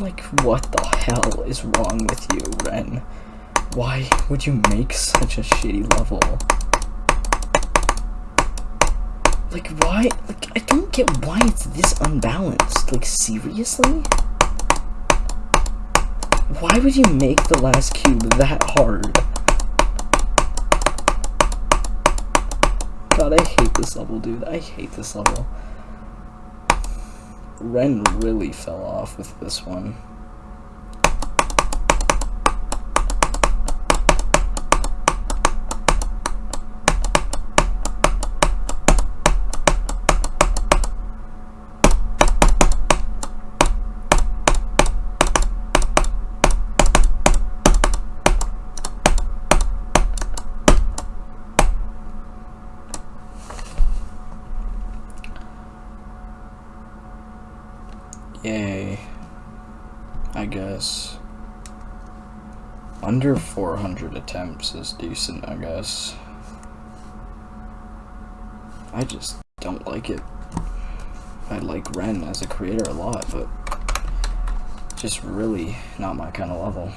Like, what the hell is wrong with you, Ren? Why would you make such a shitty level? Like, why? Like, I don't get why it's this unbalanced. Like, seriously? Why would you make the last cube that hard? God, I hate this level, dude. I hate this level. Ren really fell off with this one. Yay. I guess. Under 400 attempts is decent, I guess. I just don't like it. I like Ren as a creator a lot, but just really not my kind of level.